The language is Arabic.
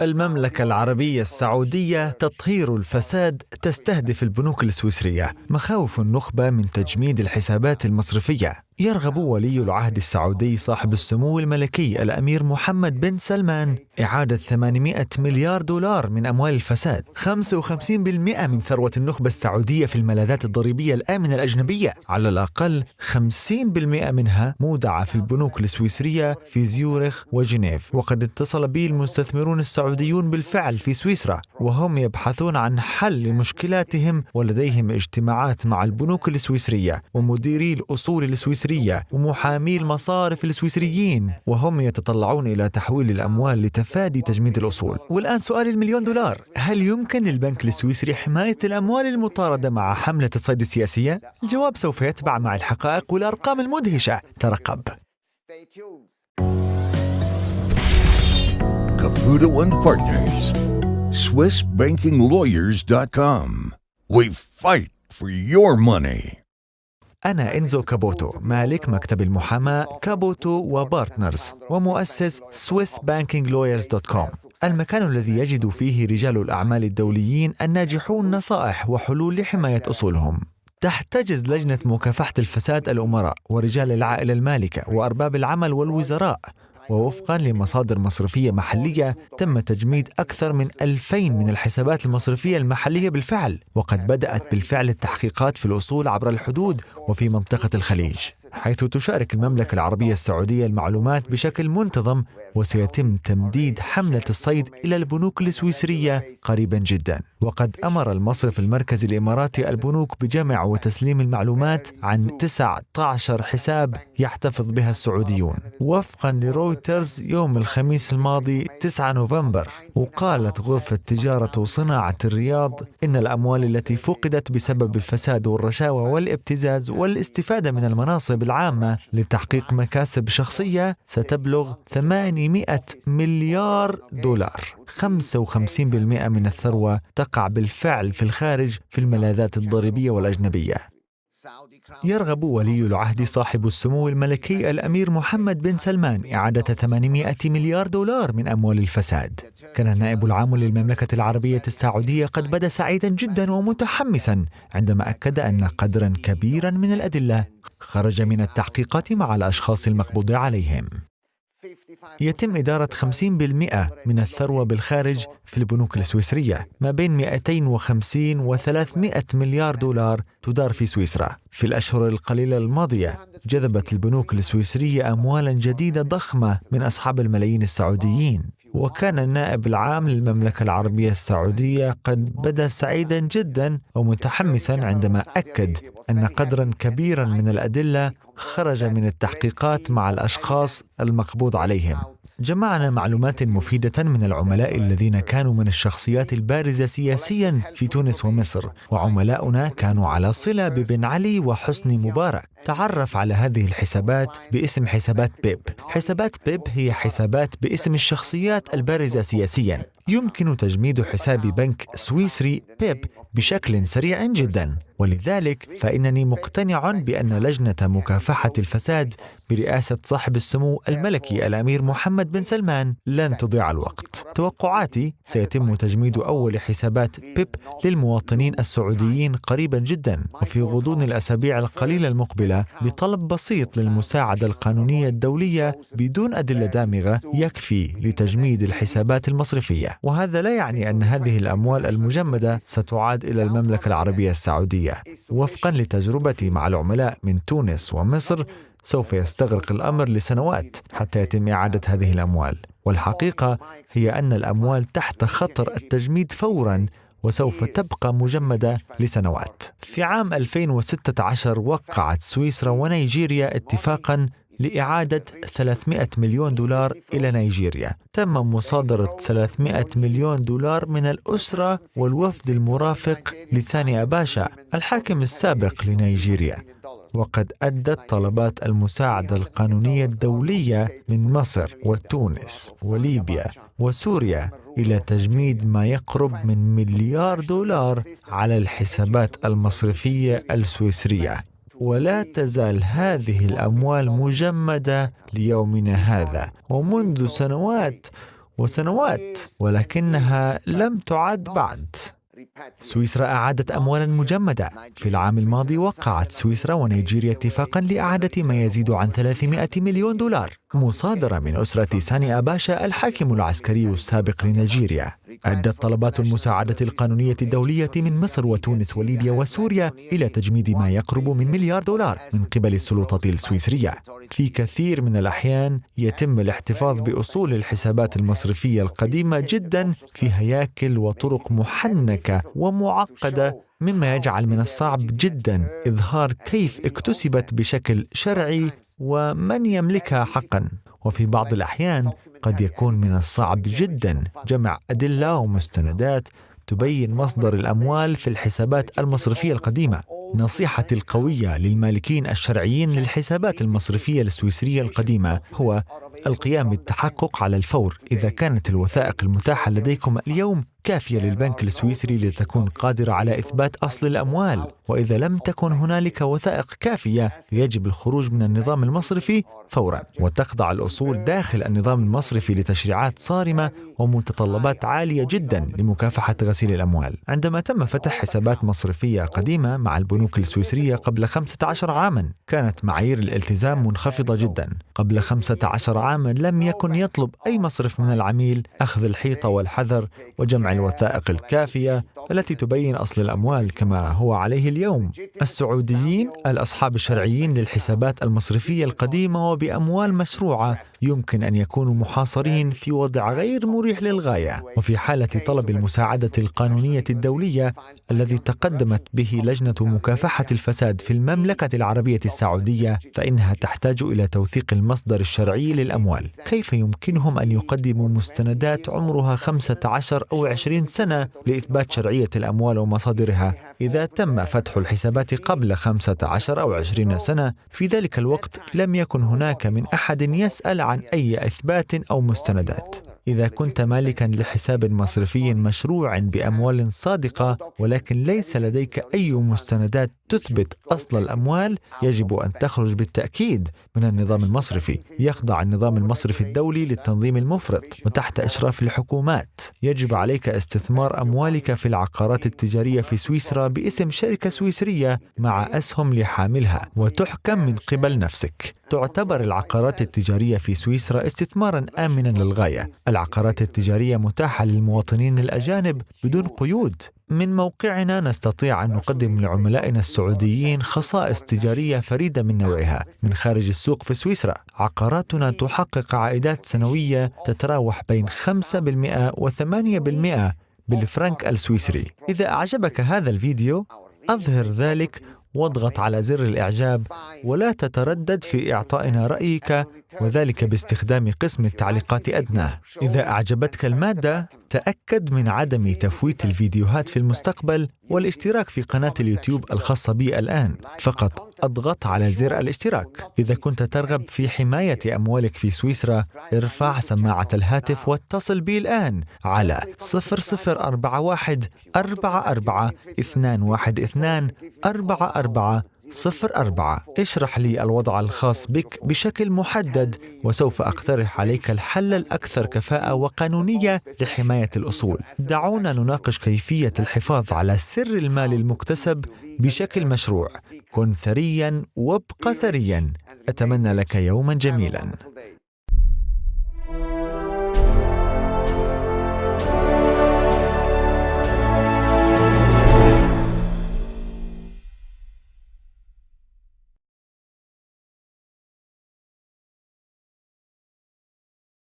المملكة العربية السعودية تطهير الفساد تستهدف البنوك السويسرية مخاوف النخبة من تجميد الحسابات المصرفية. يرغب ولي العهد السعودي صاحب السمو الملكي الأمير محمد بن سلمان إعادة 800 مليار دولار من أموال الفساد. 55% من ثروة النخبة السعودية في الملاذات الضريبية الآمنة الأجنبية. على الأقل 50% منها مودعة في البنوك السويسرية في زيورخ وجنيف. وقد اتصل بي المستثمرون السعوديون بالفعل في سويسرا وهم يبحثون عن حل لمشكلاتهم ولديهم اجتماعات مع البنوك السويسرية ومديري الأصول السويسرية ومحامي المصارف السويسريين وهم يتطلعون إلى تحويل الأموال لتفادي تجميد الأصول والآن سؤال المليون دولار هل يمكن للبنك السويسري حماية الأموال المطاردة مع حملة الصيد السياسية؟ الجواب سوف يتبع مع الحقائق والأرقام المدهشة ترقب Caputo and Partners. SwissBankingLawyers.com. We fight for your money. أنا إنزو كابوتو مالك مكتب المحاماة كابوتو و Partners ومؤسس SwissBankingLawyers.com المكان الذي يجد فيه رجال الأعمال الدوليين الناجحون نصائح وحلول لحماية أصولهم. تحتجز لجنة مكافحة الفساد الأمراء ورجال العائلة المالكة وأرباب العمل والوزراء. ووفقا لمصادر مصرفية محلية تم تجميد أكثر من 2000 من الحسابات المصرفية المحلية بالفعل وقد بدأت بالفعل التحقيقات في الأصول عبر الحدود وفي منطقة الخليج. حيث تشارك المملكة العربية السعودية المعلومات بشكل منتظم وسيتم تمديد حملة الصيد إلى البنوك السويسرية قريبا جدا. وقد أمر المصرف المركزي الإماراتي البنوك بجمع وتسليم المعلومات عن 19 حساب يحتفظ بها السعوديون. وفقا لرويترز يوم الخميس الماضي 9 نوفمبر وقالت غرفة تجارة وصناعة الرياض إن الأموال التي فقدت بسبب الفساد والرشاوى والابتزاز والاستفادة من المناصب العامة لتحقيق مكاسب شخصية ستبلغ 800 مليار دولار. 55% من الثروة تقع بالفعل في الخارج في الملاذات الضريبية والأجنبية. يرغب ولي العهد صاحب السمو الملكي الأمير محمد بن سلمان إعادة 800 مليار دولار من أموال الفساد. كان النائب العام للمملكة العربية السعودية قد بدا سعيدا جدا ومتحمسا عندما أكد أن قدرا كبيرا من الأدلة خرج من التحقيقات مع الأشخاص المقبوض عليهم. يتم إدارة 50% من الثروة بالخارج في البنوك السويسرية ما بين 250 و 300 مليار دولار تدار في سويسرا. في الأشهر القليلة الماضية جذبت البنوك السويسرية أموالا جديدة ضخمة من أصحاب الملايين السعوديين. وكان النائب العام للمملكة العربية السعودية قد بدا سعيدا جدا ومتحمسا عندما أكد أن قدرا كبيرا من الأدلة خرج من التحقيقات مع الأشخاص المقبوض عليهم. جمعنا معلومات مفيدة من العملاء الذين كانوا من الشخصيات البارزة سياسيا في تونس ومصر وعملاؤنا كانوا على صلة ببن علي وحسني مبارك. تعرف على هذه الحسابات باسم حسابات بيب. حسابات بيب هي حسابات باسم الشخصيات البارزة سياسيا. يمكن تجميد حساب بنك سويسري بيب بشكل سريع جدا. ولذلك فإنني مقتنع بأن لجنة مكافحة الفساد برئاسة صاحب السمو الملكي الأمير محمد بن سلمان لن تضيع الوقت. توقعاتي سيتم تجميد أول حسابات بيب للمواطنين السعوديين قريبا جدا وفي غضون الأسابيع القليلة المقبلة بطلب بسيط للمساعدة القانونية الدولية بدون أدلة دامغة يكفي لتجميد الحسابات المصرفية. وهذا لا يعني أن هذه الأموال المجمدة ستعاد إلى المملكة العربية السعودية. وفقا لتجربتي مع العملاء من تونس ومصر سوف يستغرق الأمر لسنوات حتى يتم إعادة هذه الأموال. والحقيقة هي أن الأموال تحت خطر التجميد فورا وسوف تبقى مجمدة لسنوات. في عام 2016 وقعت سويسرا ونيجيريا اتفاقا لإعادة 300 مليون دولار إلى نيجيريا تم مصادرة 300 مليون دولار من الأسرة والوفد المرافق لساني أباشا الحاكم السابق لنيجيريا وقد أدت طلبات المساعدة القانونية الدولية من مصر وتونس وليبيا وسوريا إلى تجميد ما يقرب من مليار دولار على الحسابات المصرفية السويسرية. ولا تزال هذه الأموال مجمدة ليومنا هذا ومنذ سنوات وسنوات ولكنها لم تعد بعد. سويسرا أعادت أموالا مجمدة. في العام الماضي وقعت سويسرا ونيجيريا اتفاقا لإعادة ما يزيد عن 300 مليون دولار مصادرة من أسرة ساني أباشا الحاكم العسكري السابق لنيجيريا. أدت طلبات المساعدة القانونية الدولية من مصر وتونس وليبيا وسوريا إلى تجميد ما يقرب من مليار دولار من قبل السلطات السويسرية في كثير من الأحيان يتم الاحتفاظ بأصول الحسابات المصرفية القديمة جدا في هياكل وطرق محنكة ومعقدة مما يجعل من الصعب جدا إظهار كيف اكتسبت بشكل شرعي ومن يملكها حقا. وفي بعض الأحيان قد يكون من الصعب جدا جمع أدلة ومستندات تبين مصدر الأموال في الحسابات المصرفية القديمة. نصيحتي القوية للمالكين الشرعيين للحسابات المصرفية السويسرية القديمة هو القيام بالتحقق على الفور إذا كانت الوثائق المتاحة لديكم اليوم. كافية للبنك السويسري لتكون قادرة على إثبات أصل الأموال وإذا لم تكن هنالك وثائق كافية يجب الخروج من النظام المصرفي فورا. وتخضع الأصول داخل النظام المصرفي لتشريعات صارمة ومتطلبات عالية جدا لمكافحة غسيل الأموال. عندما تم فتح حسابات مصرفية قديمة مع البنوك السويسرية قبل 15 عاما كانت معايير الالتزام منخفضة جدا. قبل 15 عاما لم يكن يطلب أي مصرف من العميل أخذ الحيطة والحذر وجمع الوثائق الكافية التي تبين أصل الأموال كما هو عليه اليوم. السعوديين الأصحاب الشرعيين للحسابات المصرفية القديمة وبأموال مشروعة يمكن أن يكونوا محاصرين في وضع غير مريح للغاية. وفي حالة طلب المساعدة القانونية الدولية الذي تقدمت به لجنة مكافحة الفساد في المملكة العربية السعودية فإنها تحتاج إلى توثيق المصدر الشرعي للأموال. كيف يمكنهم أن يقدموا مستندات عمرها 15 أو 20 سنة لإثبات شرعية الأموال ومصادرها. إذا تم فتح الحسابات قبل 15 أو 20 سنة في ذلك الوقت لم يكن هناك من أحد يسأل عن أي إثبات أو مستندات. إذا كنت مالكا لحساب مصرفي مشروع بأموال صادقة ولكن ليس لديك أي مستندات تثبت أصل الأموال يجب أن تخرج بالتأكيد من النظام المصرفي. يخضع النظام المصرفي الدولي للتنظيم المفرط. وتحت إشراف الحكومات يجب عليك استثمار أموالك في العقارات التجارية في سويسرا باسم شركة سويسرية مع أسهم لحاملها وتحكم من قبل نفسك. تعتبر العقارات التجارية في سويسرا استثمارا آمنا للغاية. العقارات التجارية متاحة للمواطنين الأجانب بدون قيود. من موقعنا نستطيع أن نقدم لعملائنا السعوديين خصائص تجارية فريدة من نوعها. من خارج السوق في سويسرا عقاراتنا تحقق عائدات سنوية تتراوح بين 5% و8% بالفرنك السويسري. إذا أعجبك هذا الفيديو أظهر ذلك واضغط على زر الإعجاب ولا تتردد في إعطائنا رأيك وذلك باستخدام قسم التعليقات أدنى. إذا أعجبتك المادة تأكد من عدم تفويت الفيديوهات في المستقبل والاشتراك في قناة اليوتيوب الخاصة بي الآن. فقط أضغط على زر الاشتراك. إذا كنت ترغب في حماية أموالك في سويسرا ارفع سماعة الهاتف واتصل بي الآن على 0041 44 212 44 صفر أربعة. اشرح لي الوضع الخاص بك بشكل محدد وسوف أقترح عليك الحل الأكثر كفاءة وقانونية لحماية الأصول. دعونا نناقش كيفية الحفاظ على سر المال المكتسب بشكل مشروع. كن ثريا وابق ثريا. أتمنى لك يوما جميلا.